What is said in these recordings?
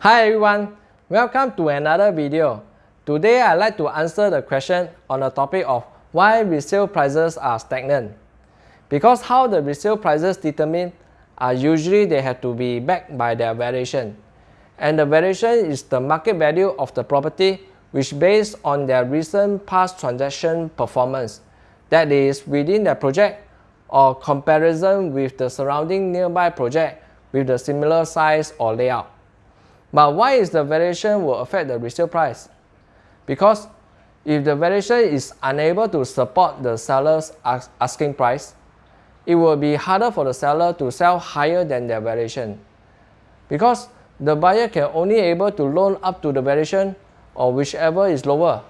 Hi everyone, welcome to another video. Today I'd like to answer the question on the topic of why resale prices are stagnant. Because how the resale prices determine are usually they have to be backed by their valuation. And the valuation is the market value of the property which based on their recent past transaction performance. That is within the project or comparison with the surrounding nearby project with the similar size or layout. But why is the valuation will affect the resale price? Because if the valuation is unable to support the seller's asking price, it will be harder for the seller to sell higher than their valuation. Because the buyer can only able to loan up to the valuation or whichever is lower.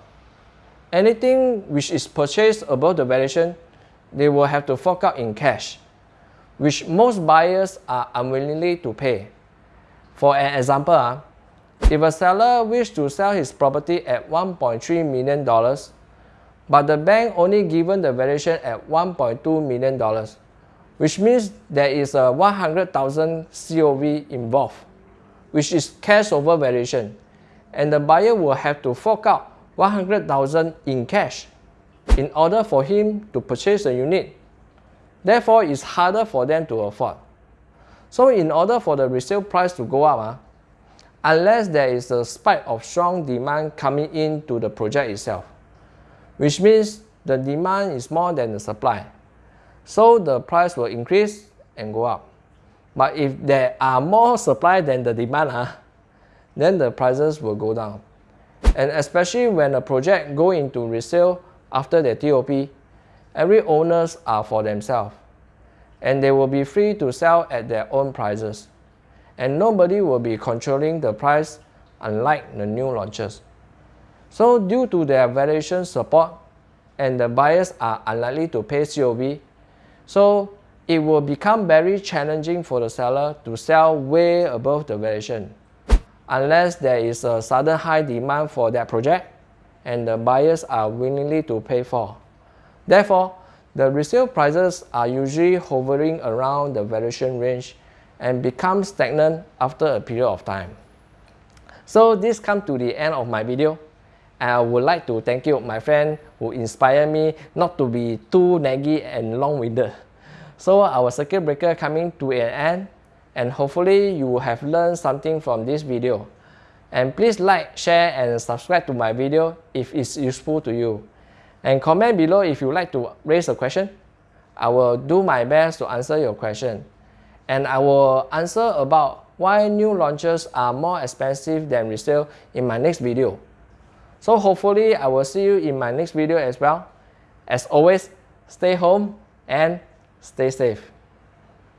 Anything which is purchased above the valuation, they will have to fork out in cash, which most buyers are unwillingly to pay. For an example, uh, if a seller wishes to sell his property at $1.3 million, but the bank only given the valuation at $1.2 million, which means there is a 100,000 COV involved, which is cash over valuation, and the buyer will have to fork out 100,000 in cash in order for him to purchase a unit. Therefore, it's harder for them to afford. So in order for the resale price to go up, uh, unless there is a spike of strong demand coming into the project itself, which means the demand is more than the supply. So the price will increase and go up. But if there are more supply than the demand, uh, then the prices will go down. And especially when a project go into resale after the TOP, every owners are for themselves and they will be free to sell at their own prices. And nobody will be controlling the price unlike the new launches. So due to their valuation support and the buyers are unlikely to pay COV, so it will become very challenging for the seller to sell way above the valuation unless there is a sudden high demand for that project and the buyers are willingly to pay for. Therefore, the resale prices are usually hovering around the valuation range and become stagnant after a period of time. So this comes to the end of my video. I would like to thank you, my friend, who inspired me not to be too naggy and long-winded. So our circuit breaker coming to an end and hopefully you have learned something from this video. And please like, share and subscribe to my video if it's useful to you. And comment below if you like to raise a question. I will do my best to answer your question. And I will answer about why new launches are more expensive than resale in my next video. So hopefully I will see you in my next video as well. As always, stay home and stay safe.